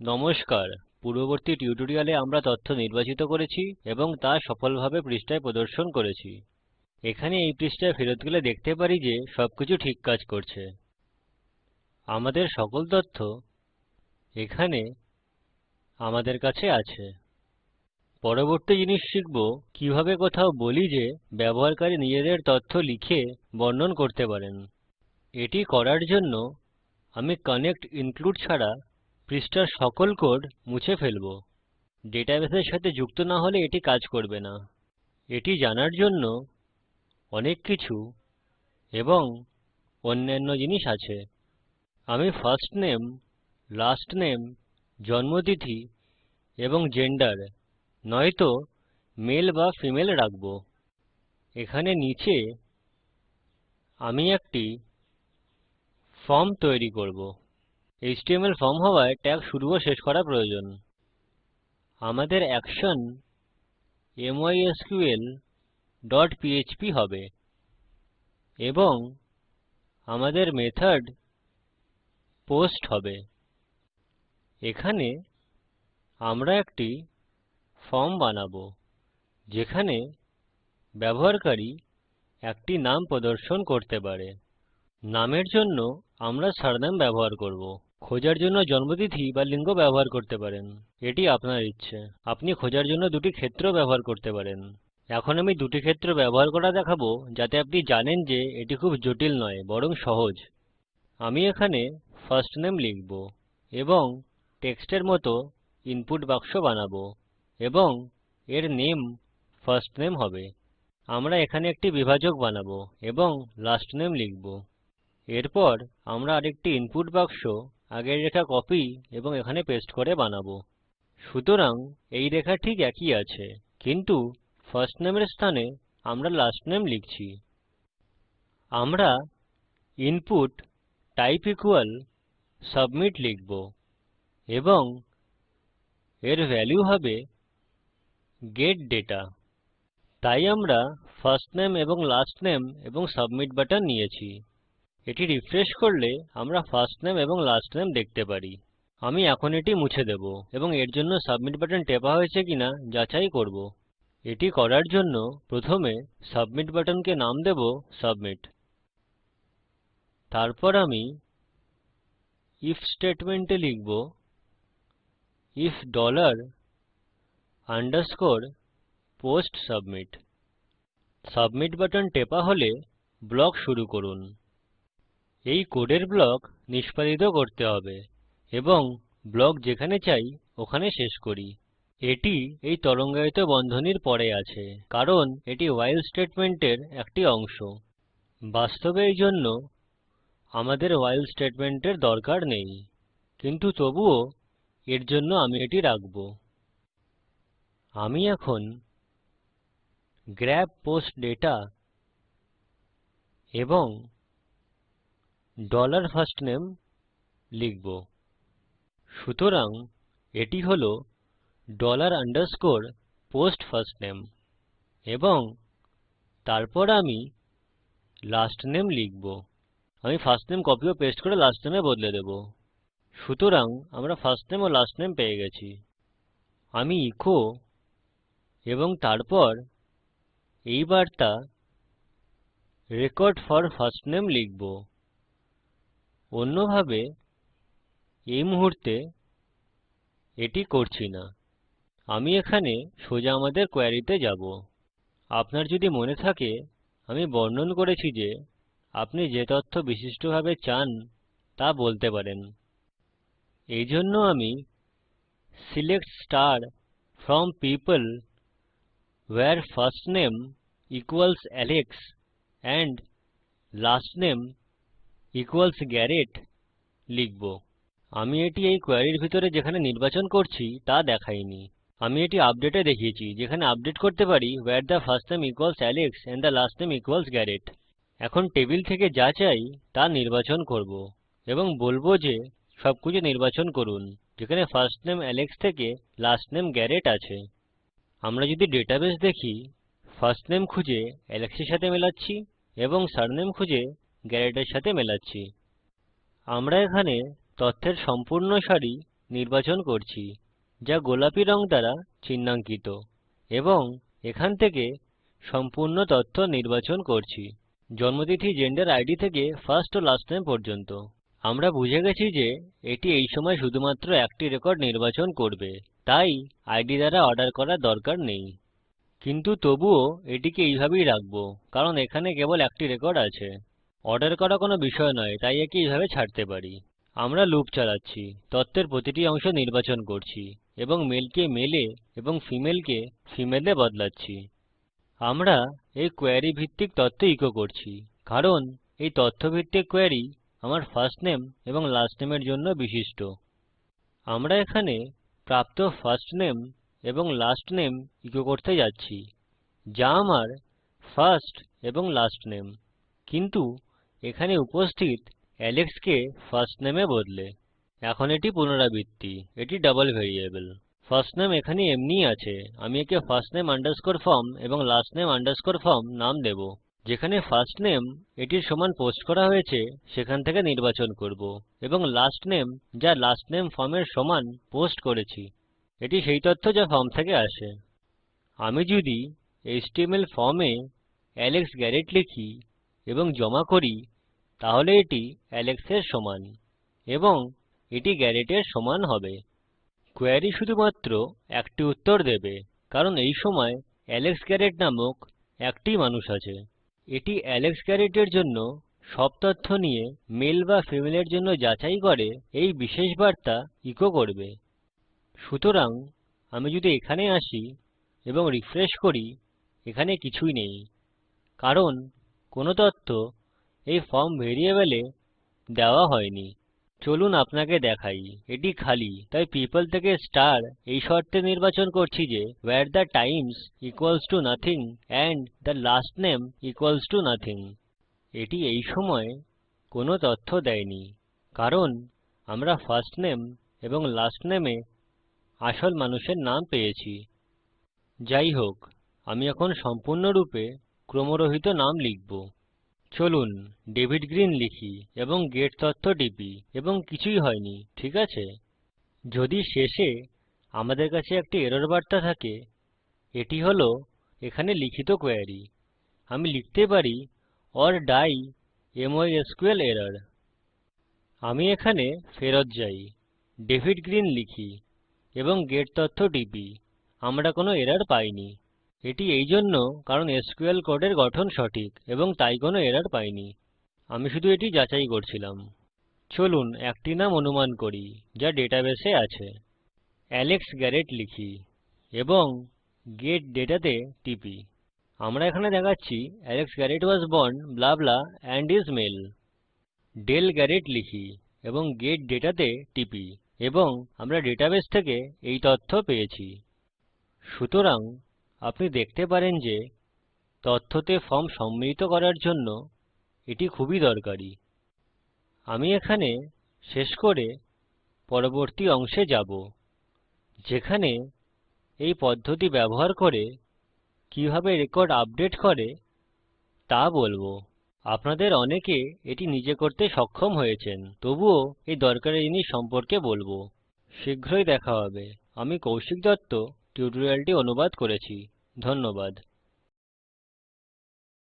নমস্কার। পূর্ববর্তী টিউটোরিয়ালে আমরা তথ্য নির্বাচিত করেছি এবং তা সফলভাবে পৃষ্ঠায় প্রদর্শন করেছি। এখানে এই পৃষ্ঠায় ফেরত গেলে দেখতে পারি যে সবকিছু ঠিক কাজ করছে। আমাদের সকল তথ্য এখানে আমাদের কাছে আছে। পরবর্তী জিনিস শিখব কীভাবে কোথাও বলি যে ব্যবহারকারী নিজেদের তথ্য লিখে বর্ণন করতে পারেন। এটি করার জন্য আমি কানেক্ট ইনক্লুড ছাড়া পৃষ্ঠার সকল কোড মুছে ফেলব। ডেটাবেসের সাথে যুক্ত না হলে এটি কাজ করবে না। এটি জানার জন্য অনেক কিছু এবং অন্যান্য জিনিস আছে। আমি ফার্স্ট নেম লাস্ট নেম জন্মতিথি এবং জেন্ডার নয়তো মেল বা ফিমেল রাখব। এখানে নিচে আমি একটি ফর্ম তৈরি করব। এচটিএমএল ফর্ম হওয়ায় ট্যাগ শুরু ও শেষ করা প্রয়োজন। আমাদের অ্যাকশন পিএচপি হবে এবং আমাদের মেথড পোস্ট হবে। এখানে আমরা একটি ফর্ম বানাবো, যেখানে ব্যবহারকারী একটি নাম প্রদর্শন করতে পারে। নামের জন্য আমরা সারনেম ব্যবহার করব। খোঁজার জন্য জন্মতিথি বা লিঙ্গ ব্যবহার করতে পারেন। এটি আপনার ইচ্ছে। আপনি খোঁজার জন্য দুটি ক্ষেত্র ব্যবহার করতে পারেন। এখন আমি দুটি ক্ষেত্র ব্যবহার করা দেখাবো, যাতে আপনি জানেন যে এটি খুব জটিল নয়, বরং সহজ। আমি এখানে ফার্স্ট নেম লিখব এবং টেক্সটের মতো ইনপুট বাক্স বানাবো এবং এর নেম ফার্স্ট নেম হবে। আমরা এখানে একটি বিভাজক বানাবো এবং লাস্ট নেম লিখব। এরপর আমরা আরেকটি ইনপুট বাক্স আগের রেখা কপি এবং এখানে পেস্ট করে বানাবো। সুতরাং এই রেখা ঠিক একই আছে, কিন্তু ফার্স্ট নেমের স্থানে আমরা লাস্ট নেম লিখছি। আমরা ইনপুট টাইপ ইকুয়াল সাবমিট লিখব এবং এর ভ্যালু হবে গেট দাতা তাই আমরা ফার্স্ট নেম এবং লাস্ট নেম এবং সাবমিট বাটন নিয়েছি। এটি রিফ্রেশ করলে আমরা ফার্স্ট নেম এবং লাস্ট নেম দেখতে পারি। আমি এখন এটি মুছে দেব এবং এর জন্য সাবমিট বাটন টেপা হয়েছে কিনা যাচাই করব। এটি করার জন্য প্রথমে সাবমিট বাটনকে নাম দেব সাবমিট তারপর আমি আইএফ স্টেটমেন্টে লিখব if dollar underscore post submit submit button টেপা হলে ব্লক শুরু করুন। এই কোডের ব্লক নিষ্পাদিত করতে হবে এবং ব্লক যেখানে চাই ওখানে শেষ করি। এটি এই তরঙ্গায়িত বন্ধনীর পরে আছে, কারণ এটি ভাইল স্টেটমেন্টের একটি অংশ। বাস্তবে এই জন্য আমাদের ভাইল স্টেটমেন্টের দরকার নেই, কিন্তু তবুও এর জন্য আমি এটি রাখব। আমি এখন গ্র্যাব পোস্ট দাতা এবং ডলার ফার্স্টনামে লিখব। সুতরাং এটি হল ডলার আন্ডারস্কোর পোস্ট ফার্স্টনামে এবং তারপর আমি লাস্ট নেম লিখব। আমি ফার্স্ট নেম কপি ও পেস্ট করে লাস্ট নেমে বদলে দেব। সুতরাং আমরা ফার্স্ট নেম ও লাস্ট নেম পেয়ে গেছি। আমি ইকো এবং তারপর এই বার্তা রেকর্ড ফর ফার্স্টনামে লিখব। অন্যভাবে, এই মুহুর্তে এটি করছি না। আমি এখানে সোজা আমাদের কোয়েরীতে যাব। আপনার যদি মনে থাকে, আমি বর্ণন করেছি যে আপনি যে তথ্য বিশিষ্টভাবে চান তা বলতে পারেন। এই জন্য আমি select star from people where first name equals Alex and last name equals Garrett লিখব। আমি এটি এই কোয়েরীর ভিতরে যেখানে নির্বাচন করছি তা দেখাইনি। আমি এটি আপডেটে দেখিয়েছি, যেখানে আপডেট করতে পারি where the first name equals Alex and the last name equals Garrett এখন টেবিল থেকে যা চাই তা নির্বাচন করব এবং বলব যে সবকিছু নির্বাচন করুন, যেখানে ফার্স্ট নেম আলেক্স থেকে লাস্ট নেম গ্যারেট আছে। আমরা যদি ডেটাবেস দেখি ফার্স্ট নেম খুঁজে Alex এর সাথে মেলাচ্ছি এবং সারনেম খুঁজে এর সাথে মেলাচ্ছি। আমরা এখানে তথ্যের সম্পূর্ণ সারি নির্বাচন করছি, যা গোলাপি রং দ্বারা চিহ্নাঙ্কিত, এবং এখান থেকে সম্পূর্ণ তথ্য নির্বাচন করছি। জন্মতিথি জেন্ডার আইডি থেকে ফার্স্ট ও লাস্ট নামে পর্যন্ত। আমরা বুঝে গেছি যে এটি এই সময় শুধুমাত্র একটি রেকর্ড নির্বাচন করবে, তাই আইডি দ্বারা অর্ডার করার দরকার নেই। কিন্তু তবুও এটিকে এইভাবেই রাখব, কারণ এখানে কেবল একটি রেকর্ড আছে। অর্ডার করা কোনো বিষয় নয়, তাই একে এইভাবে ছাড়তে পারি। আমরা লুপ চালাচ্ছি, তথ্যের প্রতিটি অংশ নির্বাচন করছি, এবং মেলকে মেলে এবং ফিমেলকে ফিমেলে বদলাচ্ছি। আমরা এই কোয়েরী ভিত্তিক তথ্য ইকো করছি, কারণ এই তথ্য ভিত্তিক কোয়েরী আমার ফার্স্ট নেম এবং লাস্ট নেমের জন্য বিশিষ্ট। আমরা এখানে প্রাপ্ত ফার্স্ট নেম এবং লাস্ট নেম ইকো করতে যাচ্ছি, যা আমার ফার্স্ট এবং লাস্ট নেম কিন্তু এখানে উপস্থিত এলেক্স কে ফার্স্ট নামে বদলে। এখন এটি পুনরাবৃত্তি। এটি ডবল ভ্যারিয়েবল ফার্স্ট নাম এখানে এমনিই আছে। আমি একে ফার্স্ট নামে আন্ডারস্কোর ফর্ম এবং লাস্ট নামে আন্ডারস্কোর ফর্ম নাম দেব। যেখানে ফার্স্ট নেম এটির সমান পোস্ট করা হয়েছে, সেখান থেকে নির্বাচন করব। এবং লাস্ট নেম যা লাস্ট নেম ফর্মের সমান পোস্ট করেছি, এটি সেই তথ্য যা ফর্ম থেকে আসে। আমি যদি এচটিএমএল ফর্মে এলেক্স গ্যারেট লিখি এবং জমা করি, তাহলে এটি Alex এর সমান এবং এটি Garrett এর সমান হবে। কোয়েরী শুধুমাত্র একটি উত্তর দেবে, কারণ এই সময় এলেক্স গ্যারেট নামক একটি মানুষ আছে। এটি এলেক্স গ্যারেট এর জন্য সব তথ্য নিয়ে মেল বা ফিমেলের জন্য যাচাই করে এই বিশেষ বার্তা ইকো করবে। সুতরাং আমি যদি এখানে আসি এবং রিফ্রেশ করি, এখানে কিছুই নেই, কারণ কোনো তথ্য এই ফর্ম ভ্যারিয়েবলে দেওয়া হয়নি। চলুন আপনাকে দেখাই। এটি খালি। তাই পিপল থেকে স্টার এই শর্তে নির্বাচন করছি যে where the times equals to nothing and the last name equals to nothing এটি এই সময় কোনো তথ্য দেয়নি। কারণ আমরা ফার্স্ট নেম এবং লাস্ট নেমে আসল মানুষের নাম পেয়েছি। যাই হোক, আমি এখন সম্পূর্ণরূপে ক্রমরহিত নাম লিখব। চলুন, ডেভিড গ্রিন লিখি এবং গেট তথ্য টিপি এবং কিছুই হয়নি, ঠিক আছে? যদি শেষে আমাদের কাছে একটি এরর বার্তা থাকে, এটি হল, এখানে লিখিত কোয়েরী আমি লিখতে পারি ওর ডাই মাইস্কুল এরর আমি এখানে ফেরত যাই, ডেভিড গ্রিন লিখি এবং গেট তথ্য টিপি। আমরা কোনো এরর পাইনি। এটি এইজন্য কারণ এসকিউএল কোডের গঠন সঠিক এবং তাই কোনো এরর পাইনি। আমি শুধু এটি যাচাই করছিলাম। চলুন একটি নাম অনুমান করি যা ডেটাবেসে আছে। অ্যালেক্স গ্যারেট লিখি এবং গেট ডেটাতে টিপি। আমরা এখানে দেখাচ্ছি Alex Garrett was born, blah blah and is male. Dale Garrett লিখি এবং গেট ডেটাতে টিপি এবং আমরা ডেটাবেস থেকে এই তথ্য পেয়েছি। সুতরাং আপনি দেখতে পারেন যে তথ্যতে ফর্ম সম্মিলিত করার জন্য এটি খুবই দরকারী। আমি এখানে শেষ করে পরবর্তী অংশে যাব, যেখানে এই পদ্ধতি ব্যবহার করে কীভাবে রেকর্ড আপডেট করে তা বলব। আপনাদের অনেকে এটি নিজে করতে সক্ষম হয়েছেন, তবুও এই দরকারি জিনিস সম্পর্কে বলব। শীঘ্রই দেখা হবে। আমি কৌশিক দত্ত টিউটোরিয়ালটি অনুবাদ করেছি। ধন্যবাদ